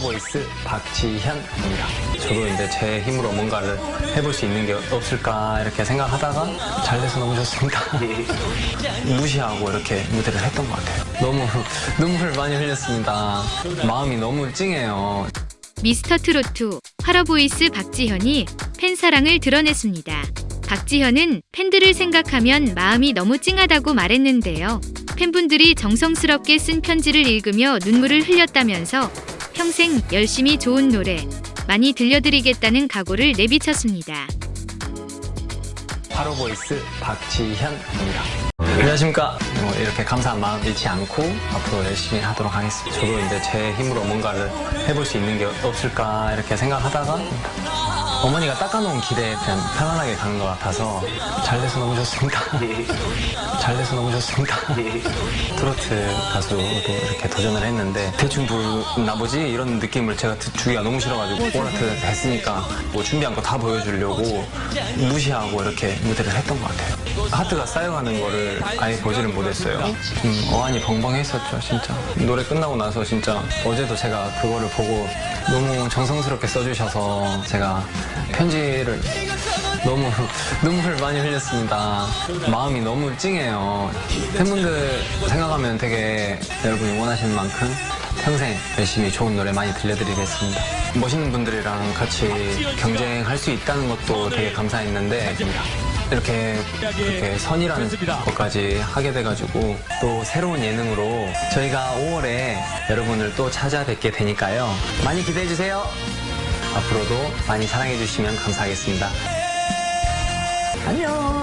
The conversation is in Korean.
보이스 박지현입니다. 저도 이제 제 힘으로 뭔가를 해볼 수 있는 게 없을까 이렇게 생각하다가 잘 돼서 너무 좋습니다. 무시하고 이렇게 무대를 했던 것 같아요. 너무 눈물 많이 흘렸습니다. 마음이 너무 찡해요. 미스터 트로트 활어보이스 박지현이 팬 사랑을 드러냈습니다. 박지현은 팬들을 생각하면 마음이 너무 찡하다고 말했는데요. 팬분들이 정성스럽게 쓴 편지를 읽으며 눈물을 흘렸다면서 평생 열심히 좋은 노래 많이 들려드리겠다는 각오를 내비쳤습니다. 하로보이스 박지현입니다. 안녕하십니까. 뭐 이렇게 감사한 마음 잃지 않고 앞으로 열심히 하도록 하겠습니다. 저도 이제 제 힘으로 뭔가를 해볼 수 있는 게 없을까 이렇게 생각하다가 어머니가 닦아놓은 길에 그냥 편안하게 가는 것 같아서 잘 돼서 너무 좋습니다. 잘 돼서 너무 좋습니다. 트로트 가수로 이렇게 도전을 했는데 대충 부르나 보지 이런 느낌을 제가 듣- 주기가 너무 싫어가지고 오라트 했으니까 뭐 준비한 거 다 보여주려고 무시하고 이렇게 무대를 했던 것 같아요. 하트가 쌓여가는 거를 아예 보지를 못했어요. 음, 어안이 벙벙했었죠, 진짜. 노래 끝나고 나서 진짜 어제도 제가 그거를 보고 너무 정성스럽게 써주셔서 제가 편지를 너무 눈물 많이 흘렸습니다. 마음이 너무 찡해요. 팬분들 생각하면 되게 여러분이 원하시는 만큼 평생 열심히 좋은 노래 많이 들려드리겠습니다. 멋있는 분들이랑 같이 경쟁할 수 있다는 것도 되게 감사했는데 이렇게, 이렇게 선이라는 것까지 하게 돼가지고 또 새로운 예능으로 저희가 5월에 여러분을 또 찾아뵙게 되니까요. 많이 기대해주세요. 앞으로도 많이 사랑해주시면 감사하겠습니다. 안녕.